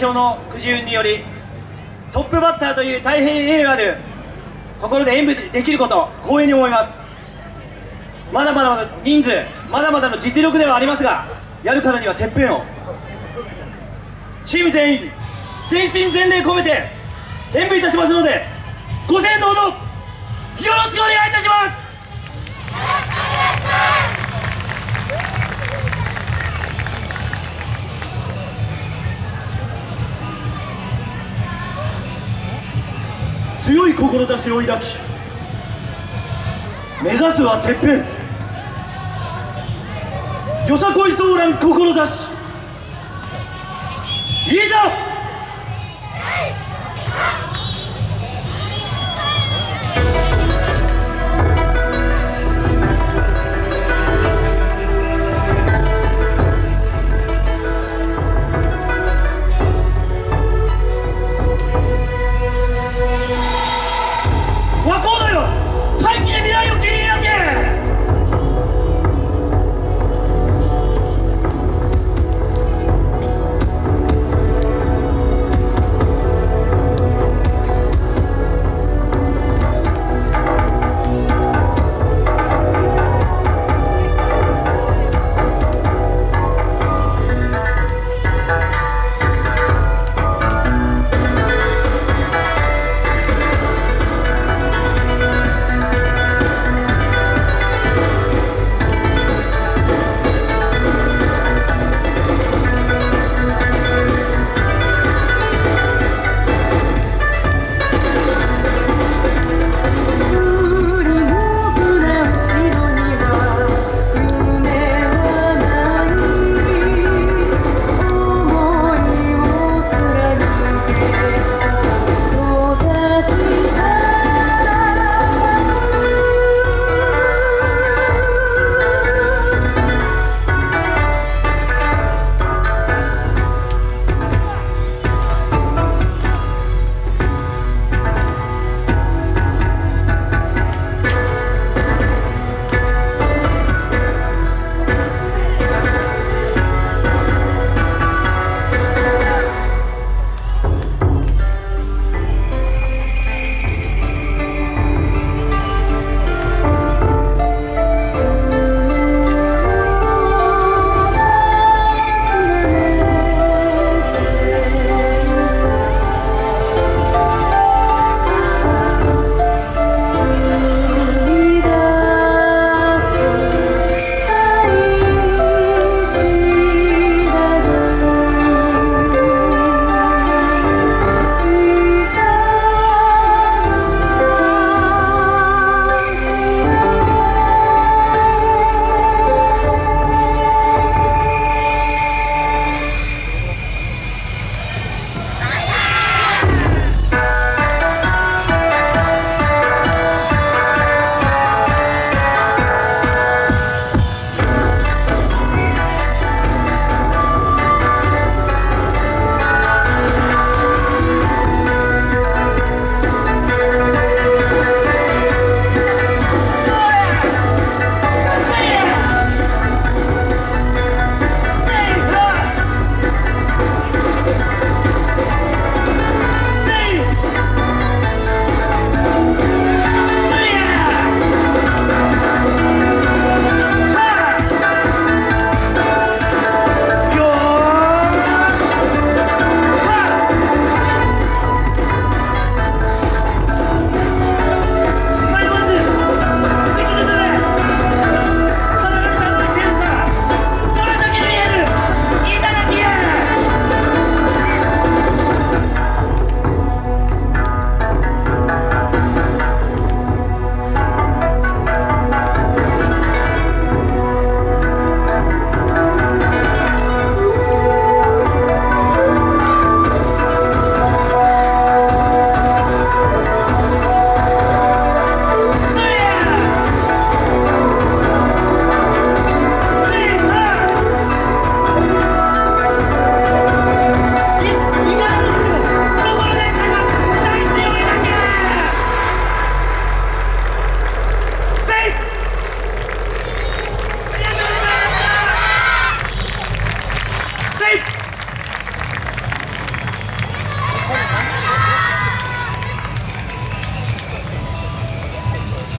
表のくじ運によりトップバッターという大変栄誉あるところで演舞できること光栄に思います。まだまだの人数まだまだの実力ではありますがやるからにはてっぺんを。チーム全員全身全霊込めて演舞いたしますので志を抱き目指すはてっぺん。よさこいソーラン志いざ